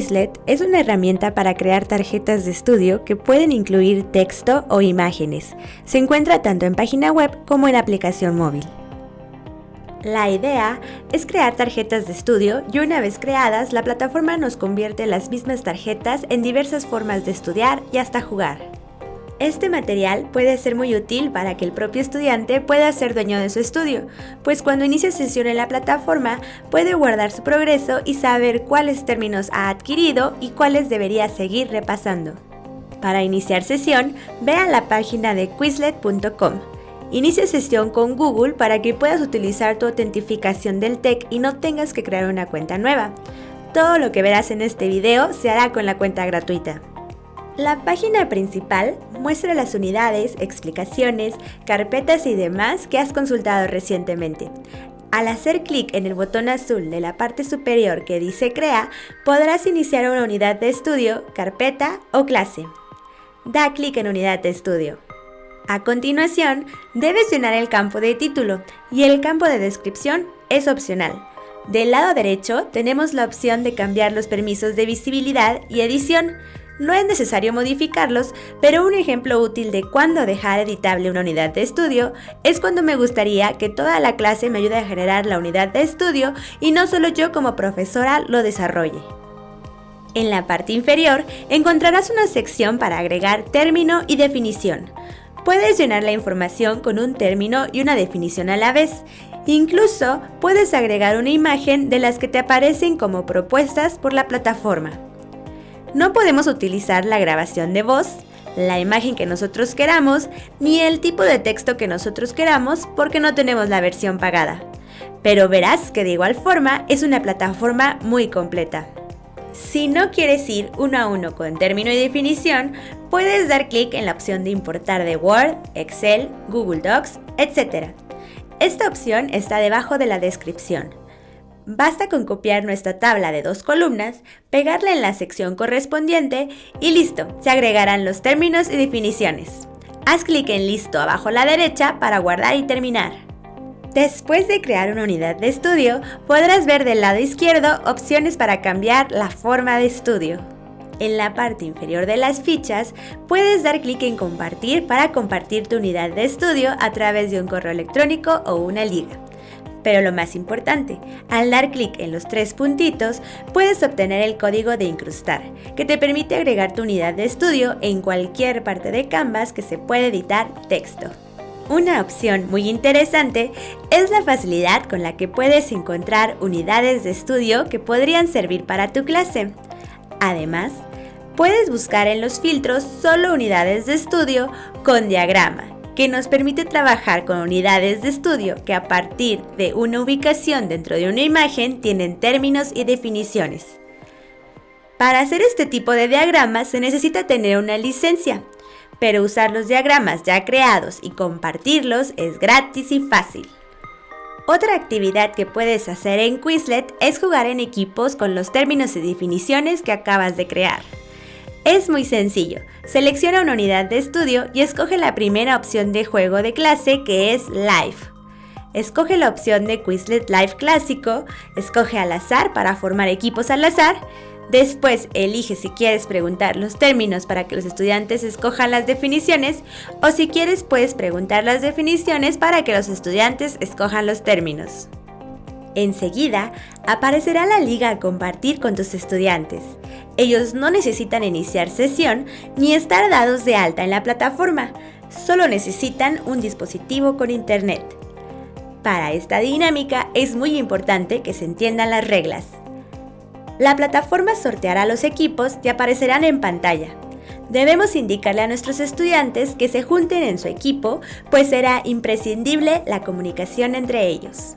Quizlet es una herramienta para crear tarjetas de estudio que pueden incluir texto o imágenes. Se encuentra tanto en página web como en aplicación móvil. La idea es crear tarjetas de estudio y una vez creadas, la plataforma nos convierte las mismas tarjetas en diversas formas de estudiar y hasta jugar. Este material puede ser muy útil para que el propio estudiante pueda ser dueño de su estudio, pues cuando inicia sesión en la plataforma puede guardar su progreso y saber cuáles términos ha adquirido y cuáles debería seguir repasando. Para iniciar sesión, ve a la página de quizlet.com. Inicia sesión con Google para que puedas utilizar tu autentificación del TEC y no tengas que crear una cuenta nueva. Todo lo que verás en este video se hará con la cuenta gratuita. La página principal muestra las unidades, explicaciones, carpetas y demás que has consultado recientemente. Al hacer clic en el botón azul de la parte superior que dice Crea, podrás iniciar una unidad de estudio, carpeta o clase. Da clic en Unidad de estudio. A continuación, debes llenar el campo de título y el campo de descripción es opcional. Del lado derecho tenemos la opción de cambiar los permisos de visibilidad y edición, no es necesario modificarlos, pero un ejemplo útil de cuándo dejar editable una unidad de estudio es cuando me gustaría que toda la clase me ayude a generar la unidad de estudio y no solo yo como profesora lo desarrolle. En la parte inferior encontrarás una sección para agregar término y definición. Puedes llenar la información con un término y una definición a la vez. Incluso puedes agregar una imagen de las que te aparecen como propuestas por la plataforma. No podemos utilizar la grabación de voz, la imagen que nosotros queramos, ni el tipo de texto que nosotros queramos porque no tenemos la versión pagada. Pero verás que de igual forma es una plataforma muy completa. Si no quieres ir uno a uno con término y definición, puedes dar clic en la opción de importar de Word, Excel, Google Docs, etc. Esta opción está debajo de la descripción. Basta con copiar nuestra tabla de dos columnas, pegarla en la sección correspondiente y listo, se agregarán los términos y definiciones. Haz clic en Listo abajo a la derecha para guardar y terminar. Después de crear una unidad de estudio, podrás ver del lado izquierdo opciones para cambiar la forma de estudio. En la parte inferior de las fichas, puedes dar clic en Compartir para compartir tu unidad de estudio a través de un correo electrónico o una liga. Pero lo más importante, al dar clic en los tres puntitos, puedes obtener el código de incrustar, que te permite agregar tu unidad de estudio en cualquier parte de Canvas que se puede editar texto. Una opción muy interesante es la facilidad con la que puedes encontrar unidades de estudio que podrían servir para tu clase. Además, puedes buscar en los filtros solo unidades de estudio con diagrama que nos permite trabajar con unidades de estudio que a partir de una ubicación dentro de una imagen tienen términos y definiciones. Para hacer este tipo de diagramas se necesita tener una licencia, pero usar los diagramas ya creados y compartirlos es gratis y fácil. Otra actividad que puedes hacer en Quizlet es jugar en equipos con los términos y definiciones que acabas de crear. Es muy sencillo. Selecciona una unidad de estudio y escoge la primera opción de juego de clase que es Live. Escoge la opción de Quizlet Live clásico, escoge al azar para formar equipos al azar, después elige si quieres preguntar los términos para que los estudiantes escojan las definiciones o si quieres puedes preguntar las definiciones para que los estudiantes escojan los términos. Enseguida aparecerá la liga a compartir con tus estudiantes. Ellos no necesitan iniciar sesión ni estar dados de alta en la plataforma, solo necesitan un dispositivo con internet. Para esta dinámica es muy importante que se entiendan las reglas. La plataforma sorteará los equipos y aparecerán en pantalla. Debemos indicarle a nuestros estudiantes que se junten en su equipo, pues será imprescindible la comunicación entre ellos.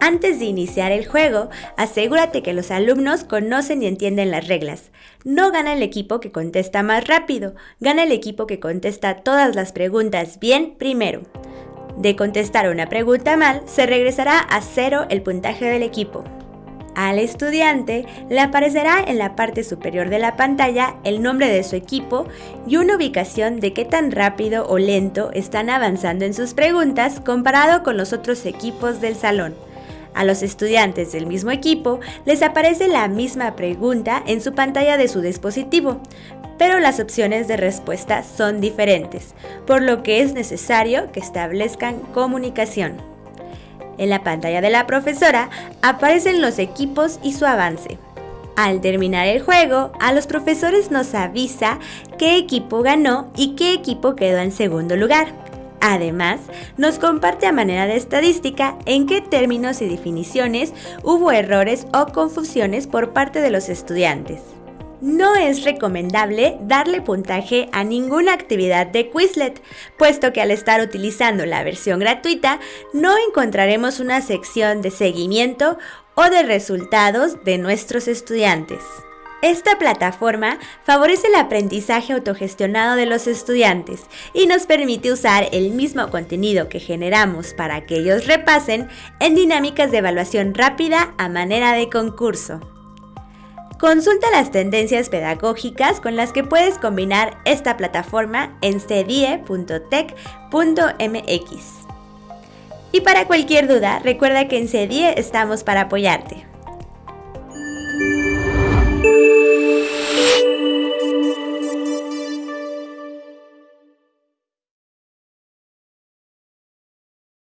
Antes de iniciar el juego, asegúrate que los alumnos conocen y entienden las reglas. No gana el equipo que contesta más rápido, gana el equipo que contesta todas las preguntas bien primero. De contestar una pregunta mal, se regresará a cero el puntaje del equipo. Al estudiante le aparecerá en la parte superior de la pantalla el nombre de su equipo y una ubicación de qué tan rápido o lento están avanzando en sus preguntas comparado con los otros equipos del salón. A los estudiantes del mismo equipo les aparece la misma pregunta en su pantalla de su dispositivo, pero las opciones de respuesta son diferentes, por lo que es necesario que establezcan comunicación. En la pantalla de la profesora aparecen los equipos y su avance. Al terminar el juego, a los profesores nos avisa qué equipo ganó y qué equipo quedó en segundo lugar. Además, nos comparte a manera de estadística en qué términos y definiciones hubo errores o confusiones por parte de los estudiantes. No es recomendable darle puntaje a ninguna actividad de Quizlet, puesto que al estar utilizando la versión gratuita no encontraremos una sección de seguimiento o de resultados de nuestros estudiantes. Esta plataforma favorece el aprendizaje autogestionado de los estudiantes y nos permite usar el mismo contenido que generamos para que ellos repasen en dinámicas de evaluación rápida a manera de concurso. Consulta las tendencias pedagógicas con las que puedes combinar esta plataforma en cedie.tech.mx. Y para cualquier duda, recuerda que en CEDIE estamos para apoyarte.